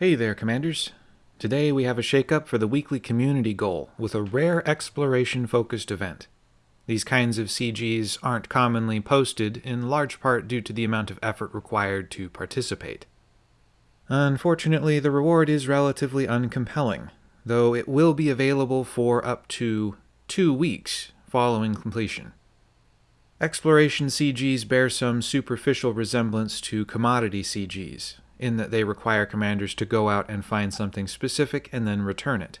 Hey there, Commanders. Today we have a shakeup for the weekly community goal with a rare exploration-focused event. These kinds of CGs aren't commonly posted, in large part due to the amount of effort required to participate. Unfortunately, the reward is relatively uncompelling, though it will be available for up to two weeks following completion. Exploration CGs bear some superficial resemblance to commodity CGs, in that they require commanders to go out and find something specific and then return it.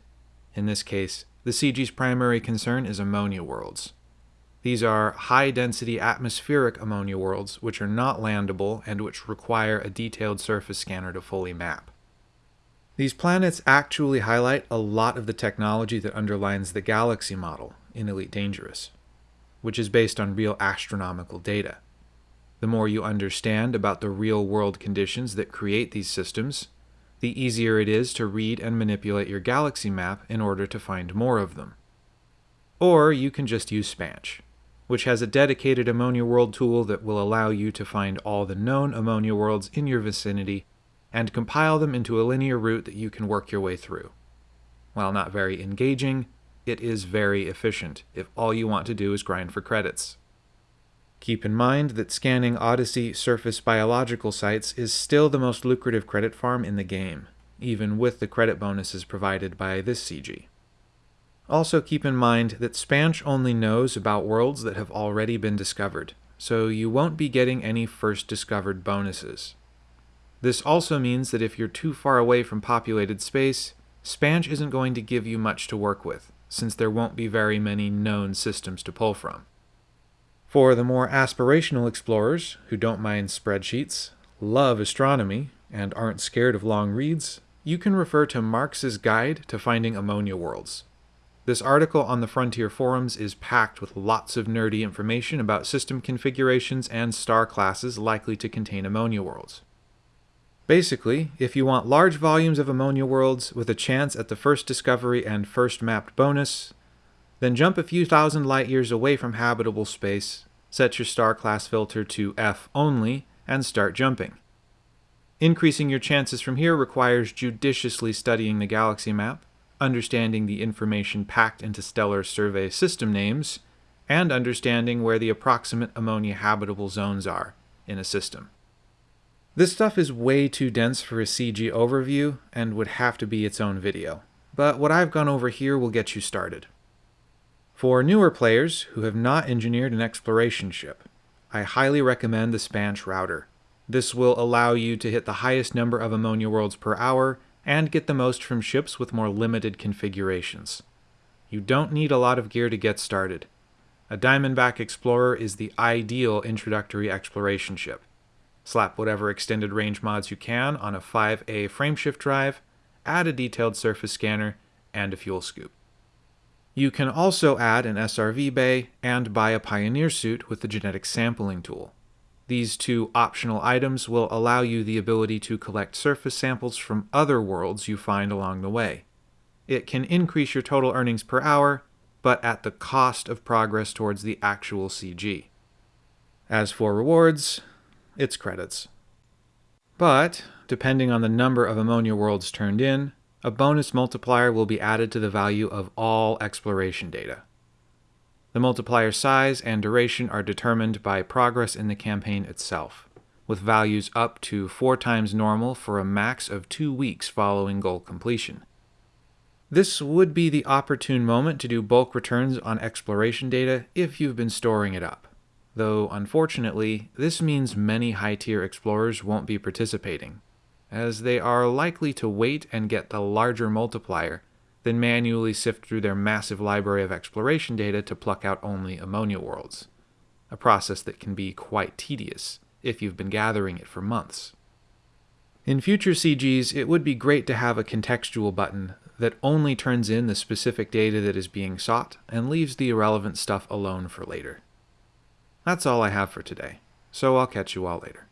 In this case, the CG's primary concern is ammonia worlds. These are high-density atmospheric ammonia worlds which are not landable and which require a detailed surface scanner to fully map. These planets actually highlight a lot of the technology that underlines the galaxy model in Elite Dangerous, which is based on real astronomical data. The more you understand about the real world conditions that create these systems, the easier it is to read and manipulate your galaxy map in order to find more of them. Or you can just use Spansh, which has a dedicated ammonia world tool that will allow you to find all the known ammonia worlds in your vicinity and compile them into a linear route that you can work your way through. While not very engaging, it is very efficient if all you want to do is grind for credits. Keep in mind that scanning Odyssey surface biological sites is still the most lucrative credit farm in the game, even with the credit bonuses provided by this CG. Also keep in mind that Spansh only knows about worlds that have already been discovered, so you won't be getting any first discovered bonuses. This also means that if you're too far away from populated space, Spansh isn't going to give you much to work with, since there won't be very many known systems to pull from. For the more aspirational explorers who don't mind spreadsheets, love astronomy, and aren't scared of long reads, you can refer to Marx's Guide to Finding Ammonia Worlds. This article on the Frontier forums is packed with lots of nerdy information about system configurations and star classes likely to contain ammonia worlds. Basically, if you want large volumes of ammonia worlds with a chance at the first discovery and first mapped bonus, then jump a few thousand light years away from habitable space, set your star class filter to F only, and start jumping. Increasing your chances from here requires judiciously studying the galaxy map, understanding the information packed into stellar survey system names, and understanding where the approximate ammonia habitable zones are in a system. This stuff is way too dense for a CG overview and would have to be its own video, but what I've gone over here will get you started. For newer players who have not engineered an exploration ship, I highly recommend the Spansh router. This will allow you to hit the highest number of ammonia worlds per hour and get the most from ships with more limited configurations. You don't need a lot of gear to get started. A Diamondback Explorer is the ideal introductory exploration ship. Slap whatever extended range mods you can on a 5A frameshift drive, add a detailed surface scanner, and a fuel scoop. You can also add an SRV bay and buy a Pioneer suit with the genetic sampling tool. These two optional items will allow you the ability to collect surface samples from other worlds you find along the way. It can increase your total earnings per hour, but at the cost of progress towards the actual CG. As for rewards, it's credits. But, depending on the number of ammonia worlds turned in, a bonus multiplier will be added to the value of all exploration data. The multiplier size and duration are determined by progress in the campaign itself, with values up to 4 times normal for a max of 2 weeks following goal completion. This would be the opportune moment to do bulk returns on exploration data if you've been storing it up, though unfortunately, this means many high-tier explorers won't be participating, as they are likely to wait and get the larger multiplier than manually sift through their massive library of exploration data to pluck out only ammonia worlds, a process that can be quite tedious if you've been gathering it for months. In future CGs, it would be great to have a contextual button that only turns in the specific data that is being sought and leaves the irrelevant stuff alone for later. That's all I have for today, so I'll catch you all later.